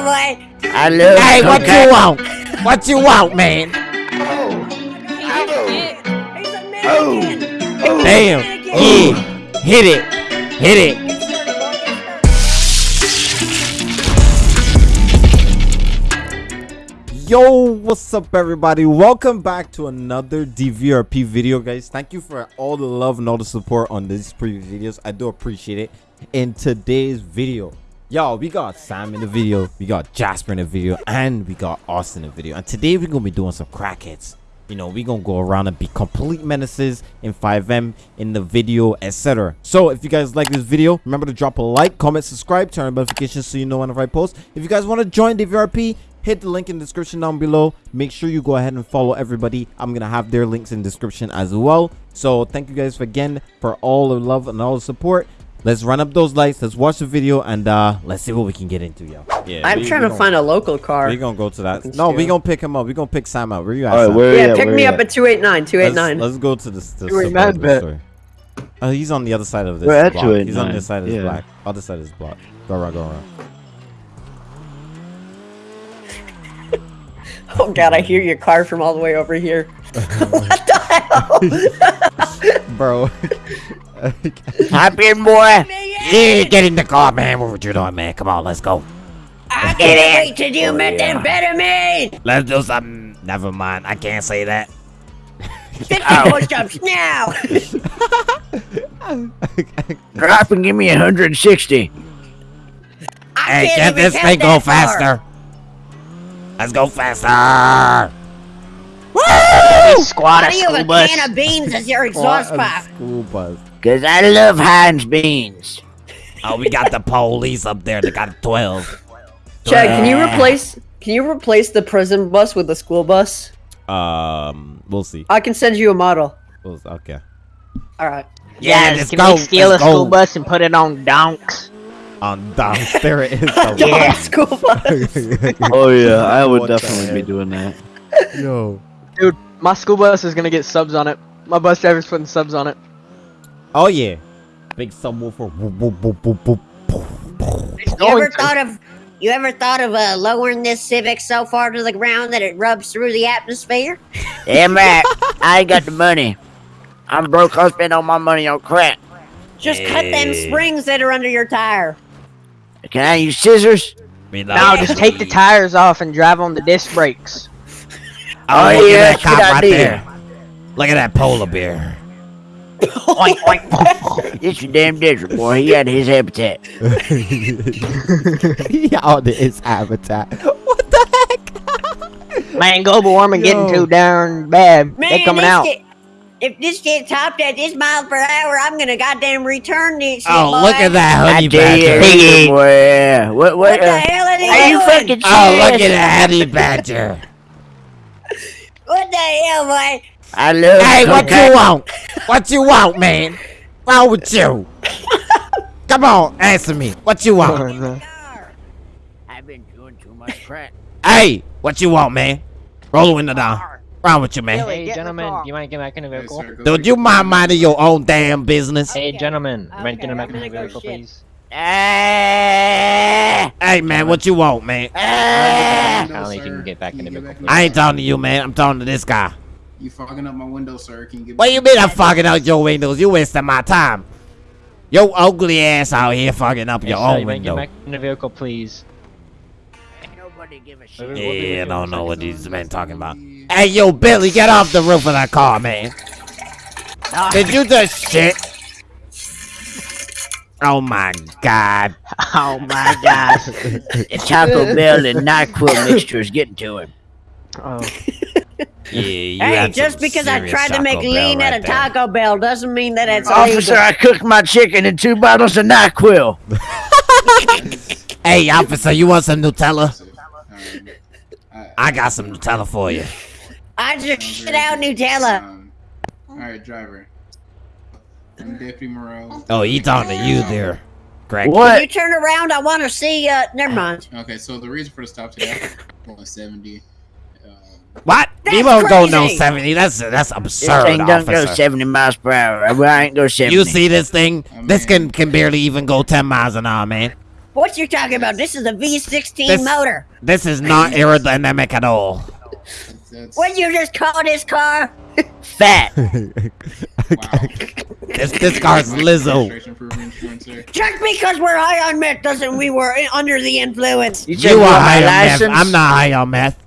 hell, boy? I love Hey, what you want? What you want, man? Oh. Damn. Yeah. Hit it. Hit it. Yo, what's up everybody? Welcome back to another DVRP video, guys. Thank you for all the love and all the support on these previous videos. I do appreciate it. In today's video, y'all, we got Sam in the video, we got Jasper in the video, and we got Austin in the video. And today we're gonna be doing some crack hits. You know, we're gonna go around and be complete menaces in FiveM in the video, etc. So if you guys like this video, remember to drop a like, comment, subscribe, turn on notifications so you know whenever I post. If you guys want to join the VRP, hit the link in the description down below make sure you go ahead and follow everybody i'm gonna have their links in the description as well so thank you guys again for all the love and all the support let's run up those lights let's watch the video and uh let's see what we can get into y'all yeah I'm trying to find a local car. we're gonna go to that no we're gonna pick him up we're gonna pick sam out where you at All right, where Yeah, at? pick Where me at? up at 289, 289. let's, let's go to the, the Doing suburban mad store. Oh, he's on the other side of this We're at block. He's on the 289, other side of this yeah. block. Other side of this block. Go around, go around. Oh god, I hear your car from all the way over here. what the hell? Bro. Hop in, boy. yeah, get in the car, man. What you doing, man? Come on, let's go. I can't wait to do oh, methamphetamine. Let's do something. Never mind. I can't say that. 50 push-ups now. Drop and give me 160. I Hey, can't get this thing go that far. faster. Let's go faster. Squad Why of do you have school a bus. can of beans as your exhaust pipe? School bus. Cause I love Heinz beans. Oh, we got the police up there. They got 12. Chad, can you replace can you replace the prison bus with the school bus? Um, we'll see. I can send you a model. We'll, okay. Alright. Yeah, Yes, let's can go. we steal let's a school bus and put it on donks? On donks, There it is. Yeah. school bus. Oh yeah, I would What definitely be doing that. Yo. Dude, my school bus is gonna get subs on it. My bus driver's putting subs on it. Oh yeah. Big subwoofer. Boop, boop, boop, boop, boop, boop, boop. It's You ever thought of you ever thought of uh, lowering this Civic so far to the ground that it rubs through the atmosphere? Damn right. I ain't got the money. I'm broke. I'll spend all my money on crack. Just cut them springs that are under your tire. Can I use scissors? No, just take the tires off and drive on the disc brakes. Oh, Oh, look yeah, at that cop right idea. there. Look at that polar bear. Oink, oink. It's your damn desert, boy. He had his habitat. he out of his habitat. What the heck? Man, global warming getting too darn bad. Man, they coming out. Get, if this gets topped at this mile per hour, I'm gonna goddamn return this shit, Oh, boy. look at that I honey tell badger. Piggy. boy. yeah. What? What? What the uh, hell are they are you doing? fucking serious? Oh, look at that honey badger. What the hell, boy? I love. Hey, what cocaine. you want? What you want, man? Wrong with you? Come on, answer me. What you want? I've been doing too much crack. Hey, what you want, man? Roll the window down. Wrong with you, man? Billy, Hey, get in the gentlemen, do you mind getting back in the vehicle? Dude, you mind minding your own damn business? Hey, gentlemen, do you mind Okay, getting back in the gonna go vehicle, shit. please? Ah, Hey, man, what you want, man? ah. Kindly, you can get back in the vehicle. I ain't talking to you, man. I'm talking to this guy. You fogging up my window, sir. Can you get What you mean I'm fogging out your windows? You wasting my time. Your ugly ass out here fogging up Hey, your sir, own you window. getting back in the vehicle, please? Nobody give a shit. What do we Yeah, I do don't know what these men talking about. Hey, yo, Billy, get off the roof of that car, man. Ah. Did you just shit? Oh my god. Oh my god. Taco Bell and NyQuil mixture is getting to him. Oh yeah, hey, just because I tried to make lean right at a Taco Bell doesn't mean that it's Officer, illegal. I cooked my chicken in two bottles of NyQuil. hey, officer, you want some Nutella? I got some Nutella for you. I just shit out Nutella. Um, all right, driver. I'm Deputy Morales. Oh, he's talking to you there. Greg. What? Can you turn around? I want to see, uh, never mind. Okay, so the reason for the stop today, 170. What? That's he won't crazy. go no 70. That's that's absurd, This thing doesn't officer. go 70 miles per hour. I ain't go 70. You see this thing? Oh, this can, can barely even go 10 miles an hour, man. What you talking about? This is a V16 this, motor. This is not aerodynamic at all. What you just call this car? Fat. this this car's Lizzo. Just because we're high on meth doesn't we were under the influence. You, you are high on meth. I'm not high on meth.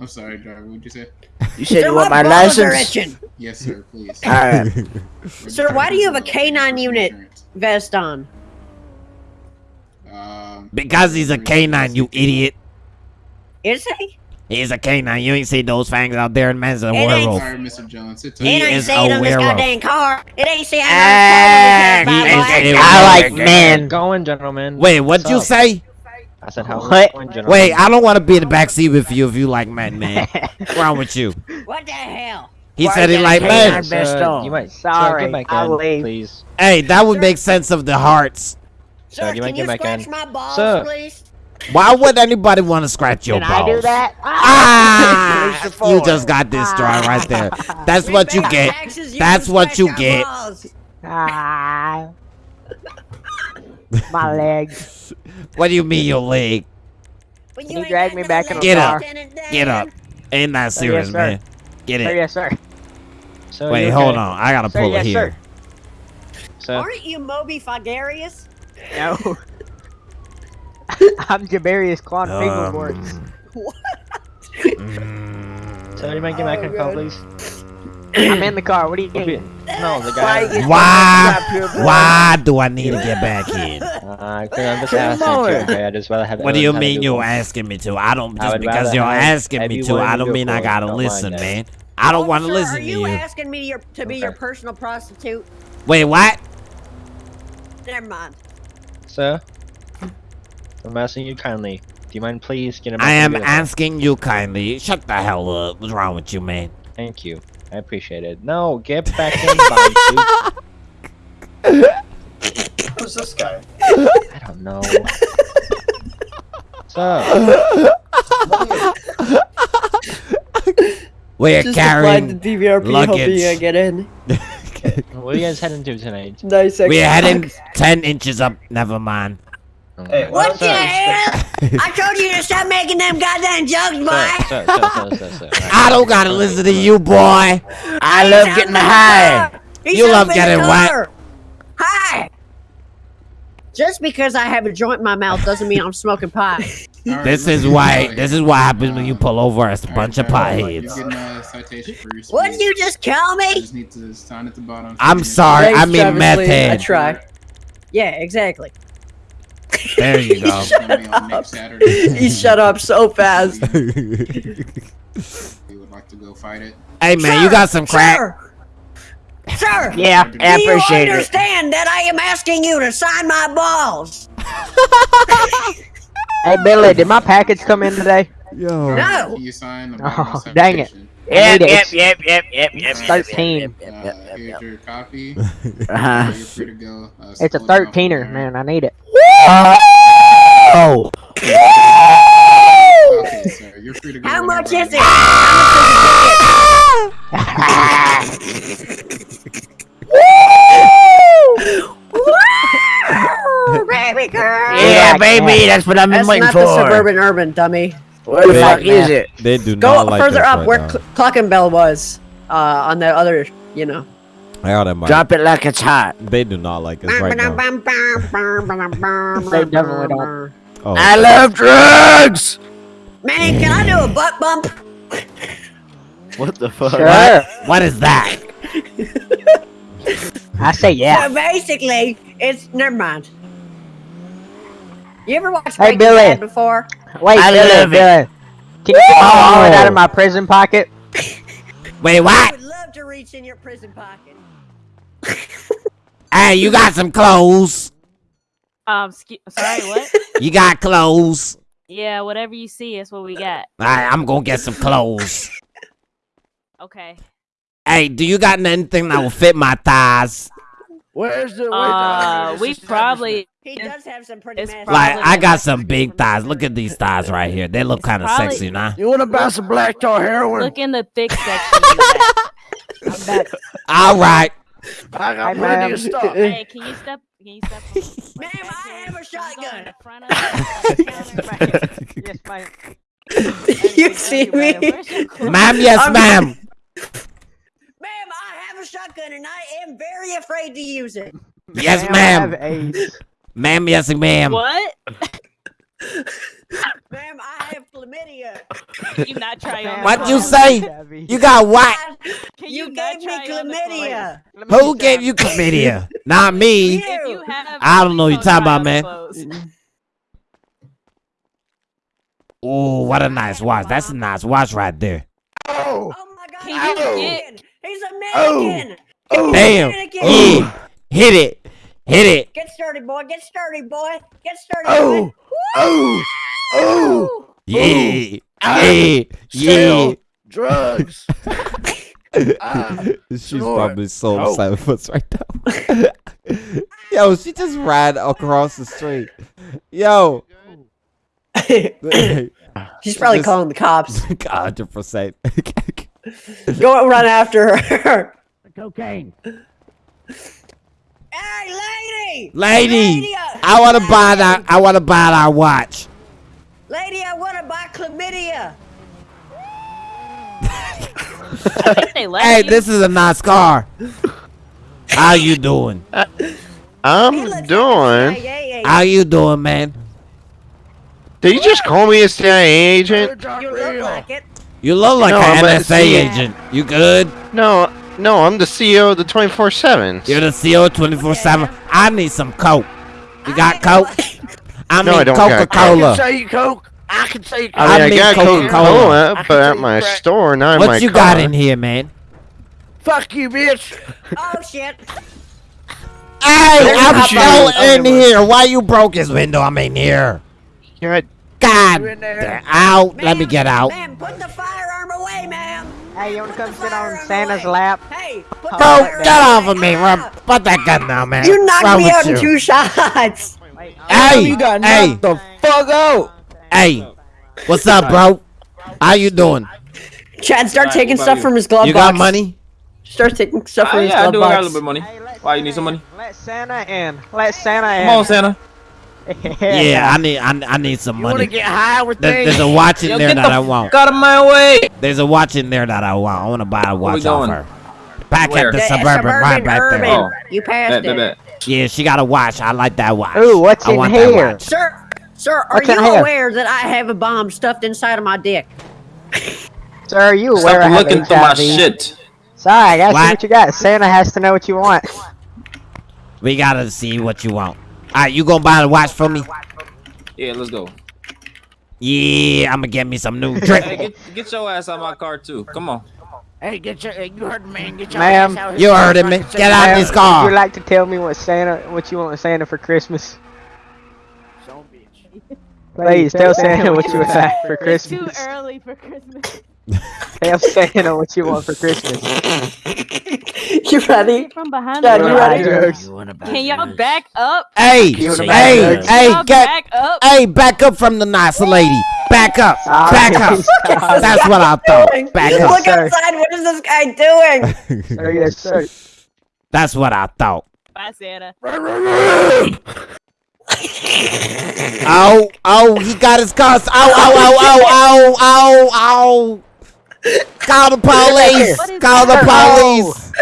I'm sorry, driver. What'd you say? You said Sir, you want my my balls are license? itching. Yes, sir. Please. Alright. Sir, why do you have a K9 unit? Vest on. Um, Because he's a canine, you idiot. Is he? He's a canine. You ain't see those fangs out there, in man's a It ain't- werewolf. sorry, Mr. Jones. Sit It He tight. ain't is saying a on this werewolf. goddamn car. It ain't saying Ah, on this car. is boy. a I like werewolf. men. Going, gentlemen. Wait, what'd you up? say? I said how What? going. Wait, I don't want to be in the back seat with you if you like men, man. What's wrong with you? What the hell? He Why said he you like gotta men. Sir. You might. sir, Sorry, get back I'll in, leave. please. Hey, that would make sense of the hearts. Sir, Sir, you can you scratch in? my balls, Sir. please? Why would anybody want to scratch your Can balls? I do that? Ah! Finish the you just got this destroyed right there. That's what you get. That's what you get. Ah. My leg. What do you mean your leg? But Can you ain't drag me back in the Get up. Get up. Ain't that Sir, serious, yes, man. Get Sir, it. yes, sir. Sir, Wait, you hold okay? on. I gotta Sir, pull yes, it here. Sir, Aren't you Moby Fagarius? No. I'm Jabarius Quan Fingerboards. Um, mm, sir, you might get back in the car, please. I'm in the car. What are you We'll be- doing? No, the guy. Why? Why do I need to get back in? Uh, 'cause I'm just Come asking on. you. I just rather have. What do you everyone have a mean you're asking me to? I don't just would because you're asking me to. I don't mean I gotta Don't listen, that. man. I don't want to listen to you Are you. asking me to, your, to be your personal prostitute? Wait, what? Never mind. Sir, I'm asking you kindly. Do you mind please getting back I in am the vehicle? asking you kindly. Shut the hell up. What's wrong with you, man? Thank you. I appreciate it. No, get back in, Bonsu. Who's this guy? I don't know. Sir, We're Just carrying. applied the DVRP luggage. helping you get in. what are you guys heading to tonight? Nice. We're heading ten inches up. Never mind. Oh, hey, why What the hell? I told you to stop making them goddamn jokes, Sir, boy. sir, sir, sir, sir, sir. I don't gotta listen to you, boy. I love getting high. You love getting the wet. Hi. Just because I have a joint in my mouth doesn't mean I'm smoking pot. All right, This is why. uh, This is what happens when you pull over as a bunch right, of potheads. You're getting a citation for your speed. what did you just call You me? just need to sign at the bottom. I'm sorry. Thanks, I mean Travis meth Lee. I try. Yeah, exactly. There you go. It's gonna be on next Saturday. He shut up so fast. You would like to go fight it? Hey man, you got some crack? Sir. Sir. Yeah, Do I you appreciate it. understand that I am asking you to sign my balls? Hey Billy, did my package come in today? Yo. No. Can you sign the Oh, bottom dang it. citation? Yep, Yep, yep, yep, yep, yep, yep, yep. It's 13. Uh, here's your copy. Uh-huh. You're free to go. Uh, It's a slow down from 13er, there. man. I need it. Oh. Okay, sir. You're free to go. How much is it? How much is it? Baby girl. Yeah, Yeah, baby, that's what I've been That's waiting not the suburban urban dummy. What the fuck is it? They do Go not like further up right where now. Cl- Cluckin' Bell was. Uh, on the other, you know. I got them. Drop it like it's hot. They do not like us right now. they definitely don't. Oh, I love drugs. Man, can I do a butt bump? What the fuck? Sure. what? What is that? I say yeah. So basically, it's never mind. You ever watched Hey, Breaking Billy. Bad before? Wait, I Billy, love it. Billy. Can you get my oh. wallet out of my prison pocket? Wait, what? I would love to reach in your prison pocket. Hey, you got some clothes. Um, scu- sorry, what? You got clothes. yeah, whatever you see is what we got. Alright, I'm gonna get some clothes. Okay. Hey, do you got anything that will fit my thighs? Where's the? Uh, we probably. He does have some pretty It's massive. Like, I got some big thighs. Look at these thighs right here. They look kind of sexy, nah? You want to buy some black tar heroin? Look in the thick section. in the back. Alright. I got Hey, plenty of stuff. hey, can you step Can you step? Ma'am, I have a Can in shotgun. the front of the counter? yes, ma'am. you see you, me? Where's your? Ma'am, yes, ma'am. Ma'am, I have a shotgun and I am very afraid to use it. Yes, ma'am. Ma'am, yes, ma'am. What? Ma'am, I have chlamydia. Can you not try on? What you say? You got what? Can You, not gave me try on the clothes? chlamydia. Who see gave you chlamydia? Not me. You. If you have, I don't know what you're talking about, man. clothes. Oh, what a nice watch. That's a nice watch right there. Oh oh my god, Can he's you a get- He's a mannequin. Damn. Mannequin. Yeah. Hit it. Hit it. Get sturdy, boy. Get sturdy, boy. Get sturdy, boy. Oh, oh, Yeah. Yeah. Yeah. drugs. Ah, She's snort. probably so Oh. upset with us right now. Yo, she just ran across the street. Yo. She's probably Just- calling the cops. hundred percent. Go run after her. Cocaine. Hey, lady! Lady, Lady, uh, I want to buy that. I want to buy that watch. Lady, I want to buy chlamydia. I think they let Hey, this is a nice car. How you doing? He I'm looks like a doing. CIA How you doing, man? Did you just call me a CIA agent? You look like it. You look like No, an a NSA agent. You good? No, no, I'm the CEO of the 24 7. You're the CO 24 7. I need some Coke. You got Coke? ain't I No, mean I don't got Coca I Cola. can say you coke. I can say you I I mean, I, mean got Coca-Cola. Coca-Cola, but at my crack. store, not in my What you car. got in here, man? Fuck you, bitch. Oh shit! Hey, Don't I'm shoot. still in well. here. Why you broke his window? I'm in here. You're at- God, You in there? out. Let me get out. Ma'am, put the firearm away, ma'am. Hey, you wanna come sit on Santa's away. lap? Hey, put the Bro, firearm get off of me. Ah. Rub- Put that gun down, man. You knocked Wrong me with out in two shots. Hey, you got hey, the fuck out. hey. What's up, bro? How you doing? Chad, start Alright, taking stuff you? from his glove You box. got money? Start taking stuff from Ah, his yeah, I glove do. I box. got a little bit of money. Hey, Why you need some money? Let Santa in. Let Santa in. Come on, Santa. Yeah, I need, I, I need some You want to money. get high with There- there's a watch in Yo, there that the I want. Fuck out of my way. There's a watch in there that I want. I want to buy a watch we off her. Back Where? at the Yeah, suburban, right back urban. there. Oh. You passed Bet, it. bet, bet. Yeah, she got a watch. I like that watch. Ooh, what's I in want that here? watch. Sir, sir, are What's in you here? aware that I have a bomb stuffed inside of my dick? Sir, are you aware I Stop have looking through my shit. Sorry, I gotta What? see what you got. Santa has to know what you want. We gotta see what you want. All right, you gonna buy the watch for me? Yeah, let's go. Yeah, I'm gonna get me some new Hey, get, get your ass out my car too. Come on. Hey, get your. You heard me, man. Get your Ma'am, ass out here. You heard of me. Get out Ma'am, this Would you like to tell me what Santa, what you want Santa for Christmas? Son of bitch. Please tell Santa what you would like for It's too early for Christmas. Tell Santa what you want for Christmas. You ready? From behind Chad, the you ready? You wanna buy Can y'all drugs? back up? Hey, You wanna buy hey, hey, Y'all get, back up. hey, back up from the nice lady. Back up, ah, Sorry. back up. That's what I thought. Back up. Look outside. What is this guy doing? Sir, yes, sir. That's what I thought. Bye, Santa. Oh, oh, he got his car. Oh, oh, oh, oh, oh, oh, oh. oh. Call the police. Call the police.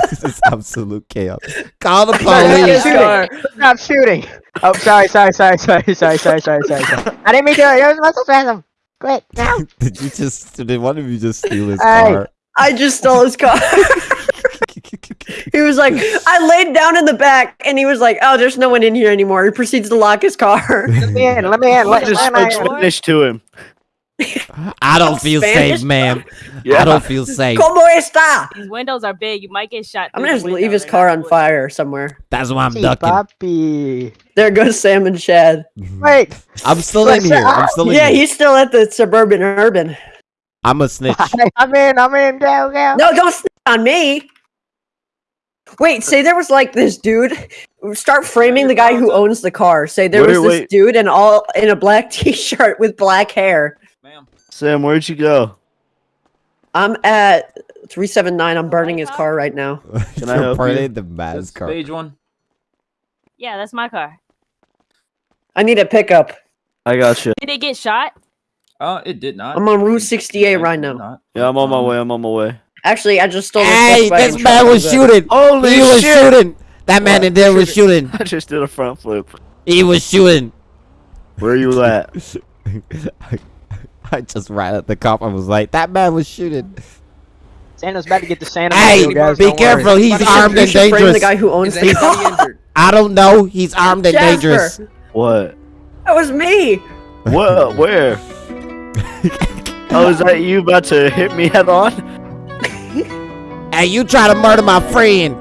this is absolute chaos. Call the Yes, police. sir. Stop shooting. Oh, sorry, sorry, sorry, sorry, sorry, sorry, sorry, sorry, sorry. I didn't mean to. It was muscle spasm. Quick, now. Did you just, did one of you just steal his Hey. car? I just stole his car. he was like, I laid down in the back, and he was like, "Oh, there's no one in here anymore." He proceeds to lock his car. Let me in. Let me in. Let, Just let spoke me in. Spanish to him. I don't feel Spanish? safe, ma'am. I don't feel safe. Como está? These windows are big. You might get shot. I'm gonna just leave his car on bulletproof. fire somewhere. That's why I'm Hey, ducking. Papi. There goes Sam and Chad. Wait. I'm still in here. I'm still in Yeah, here. he's still at the suburban urban. I'm a snitch. I'm in. I'm in. Go, go. No, don't snitch on me. Wait, say there was like this dude. Start framing the guy who owns the car. Say there Wait, was this wait. dude in all in a black t-shirt with black hair. Ma'am. Sam, where'd you go? I'm at 379. I'm burning his car right now. Can I help You're you? burning the That's man's car. page one. Yeah, that's my car. I need a pickup. I got you. Did it get shot? Uh, it did not. I'm on Route 68 right now. Yeah, I'm on my Um, way. I'm on my way. Actually, I just stole. Hey, this this man was shooting. Holy he was shooting. That man in there was shooting. I just did a front flip. He was shooting. Where you at? I just ran at the cop. and was like, that man was shooting. Santa's about to get the Santa Hey, mobile, guys. be don't worry. careful. He's armed and You should frame the dangerous. guy who owns Is the? I don't know. He's armed and dangerous. Jasper, What? that was me. What? Where? oh, is that you about to hit me head on? Hey, you try to murder my friend.